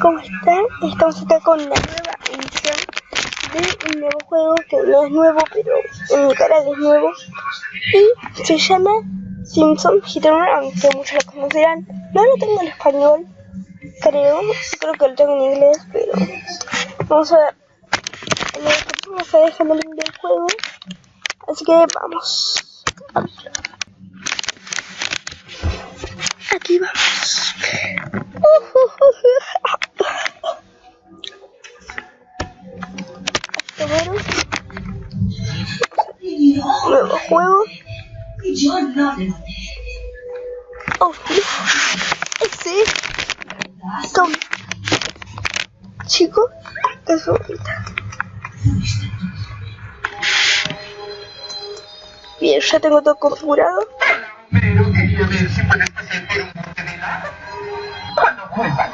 ¿cómo están? Estamos acá con la nueva edición de un nuevo juego que no es nuevo, pero en mi canal es nuevo. Y se llama Simpson Hit and Run, que muchos lo conocerán. No lo tengo en español, creo. Creo que lo tengo en inglés, pero vamos a ver. En descripción me está dejando el link del juego. Así que vamos. Aquí vamos. Bueno. Oh, ese Tom. Chico, es bonita. Bien, ya tengo todo configurado. Pero quería ver si puedes presentar un bote de helado. Cuando vuelva.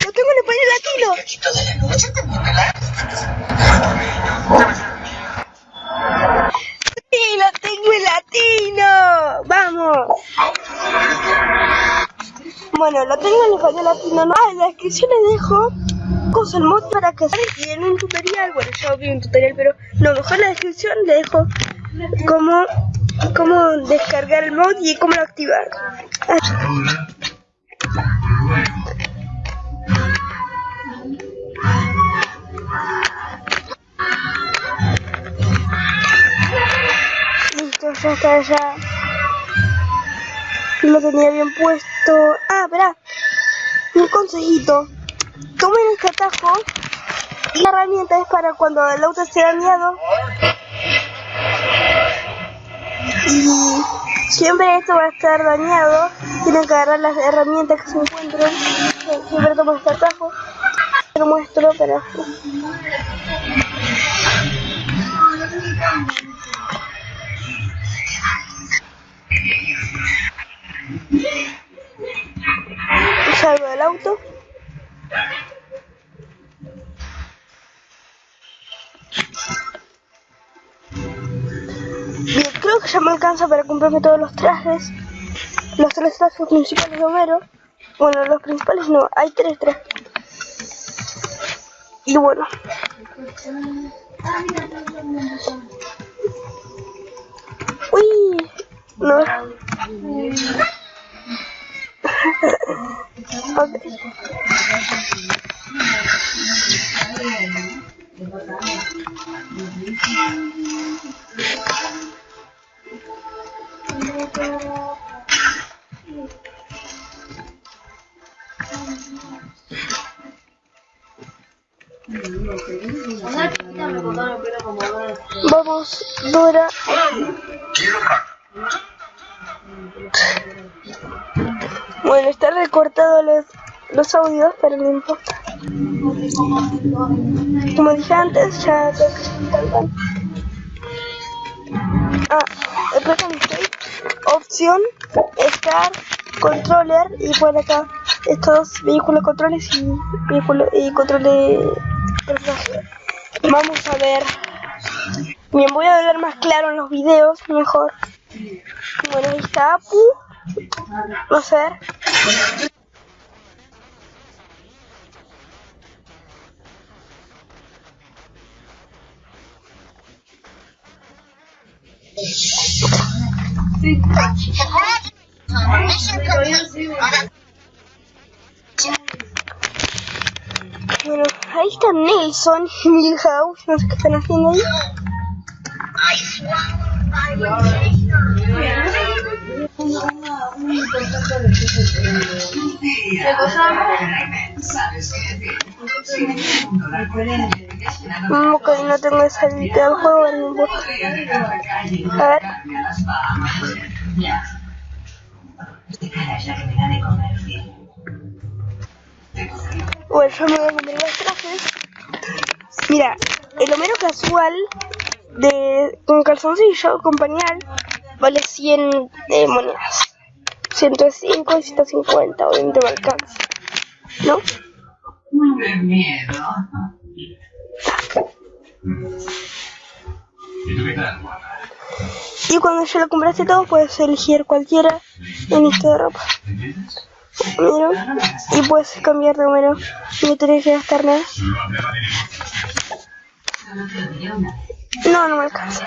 Lo tengo en español latino. De la noche también Bueno, lo tengo en español latino. No, ah, en la descripción les dejo cosas, mod para que y en un tutorial. Bueno, ya vi un tutorial, pero no, mejor en la descripción le dejo cómo, cómo descargar el mod y cómo lo activar. Ah, Listo, ya está, ya. Lo tenía bien puesto. Ah, espera. Un consejito. Tomen este atajo. Y la herramienta es para cuando el auto esté dañado. Y siempre esto va a estar dañado. Tienen que agarrar las herramientas que se encuentren. Siempre tomo este atajo. Lo muestro, pero... auto. Creo que ya me alcanza para comprarme todos los trajes. Los tres trajes principales de Homero. Bueno, los principales no, hay tres trajes. Y bueno. Uy, no. Vamos, Dora. Bueno, está recortado los, los audios, pero no importa. Como dije antes, ya tengo que saltar. Ah, opción, estar, controller y por acá estos vehículos controles y vehículos y control de. Vamos a ver. Bien, voy a ver más claro en los videos, mejor. Bueno, ahí está Apu. Vamos a Bueno, ahí está Nelson y Milhouse, no sé qué están haciendo ahí. Ok, no tengo esa habilidad del juego, importa. A ver. Bueno, yo me voy a comer los trajes. Mira, el Homero casual de con calzoncillo, con pañal, vale 100 eh, monedas. 105 y 150, obviamente me alcanza. ¿No? De miedo. ¿Y tú qué tal, guapa? Y cuando ya lo compraste todo, puedes elegir cualquiera en lista de ropa. ¿Entiendes? Miro. Y puedes cambiar de número. No tienes que gastar nada. No, no me alcanza.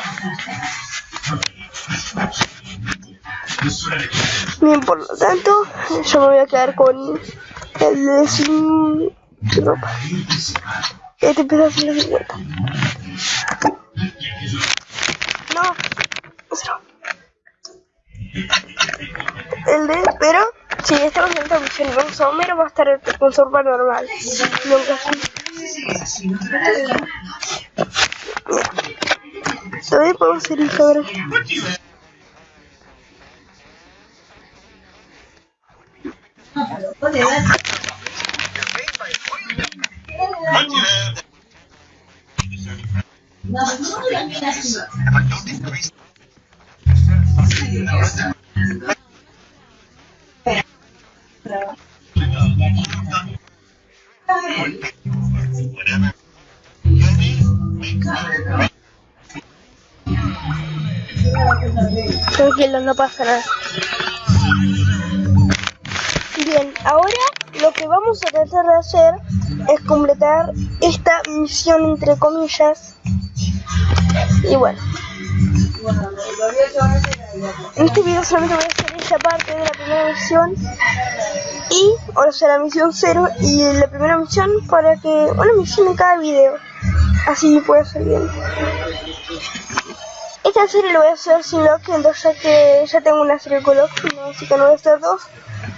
Bien, por lo tanto, yo me voy a quedar con el de sin ropa. Este empieza a ser 50. No, cero. El de, pero si estamos en esta misión y vamos a Homero, va a estar con su ropa normal. Nunca así. Todavía podemos ir Instagram. Tranquilo, no pasa nada. Bien, ahora lo que vamos a tratar de hacer es completar esta misión entre comillas. Y bueno. En este video solamente voy a hacer esta parte de la primera misión. Y, o sea, la misión 0 y la primera misión para que, una misión en cada video. Así puede ser bien. Esta serie lo voy a hacer sin entonces ya que ya tengo una serie con lock, no, así que no voy a hacer dos.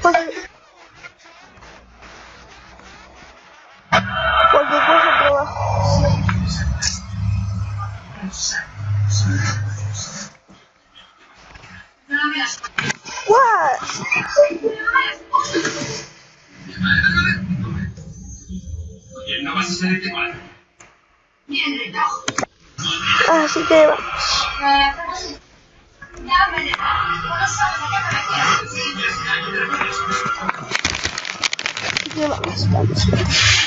Porque, Así que vamos. Así que vamos.